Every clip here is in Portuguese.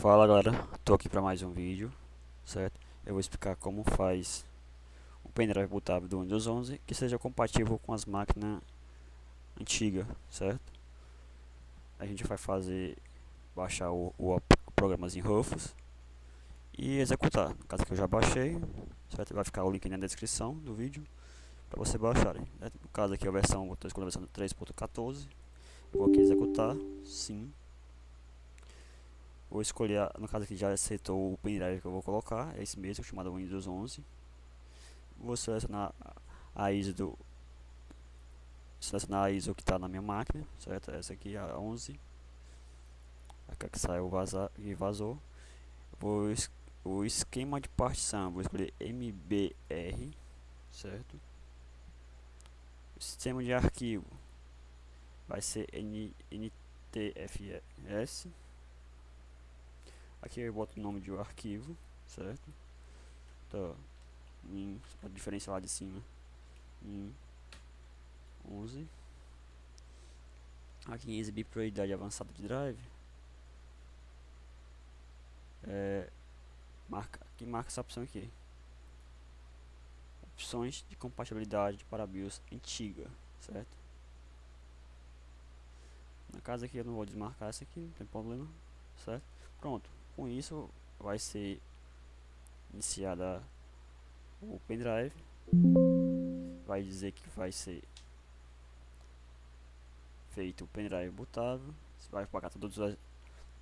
Fala galera, tô aqui para mais um vídeo, certo? Eu vou explicar como faz o pendrive bootável do Windows 11 que seja compatível com as máquinas antigas, certo? A gente vai fazer, baixar o, o, o programazinho Rufus e executar. No caso que eu já baixei, certo? Vai ficar o link na descrição do vídeo para você baixarem. No caso aqui a versão, estou escolhendo a versão 3.14, vou aqui executar, sim Vou escolher, no caso aqui já aceitou o pendrive que eu vou colocar, é esse mesmo, chamado Windows 11. Vou selecionar a ISO do selecionar a ISO que está na minha máquina, certo? Essa aqui a 11. Aqui que saiu vazar e vazou. Vou es o esquema de partição, vou escolher MBR, certo? Sistema de arquivo vai ser N NTFS Aqui eu boto o nome de um arquivo, certo? Então, a diferença lá de cima, em 11. Aqui em exibir prioridade avançada de drive, é, marca, aqui marca essa opção aqui. Opções de compatibilidade para BIOS antiga, certo? Na casa aqui eu não vou desmarcar essa aqui, não tem problema, certo? Pronto com isso vai ser iniciada o pendrive. Vai dizer que vai ser feito o pendrive botado. Você vai pagar todos os,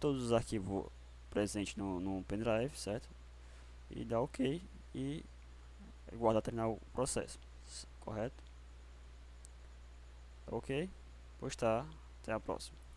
todos os arquivos presentes no, no pendrive certo? E dá ok e guardar terminar o processo correto? Ok? Postar até a próxima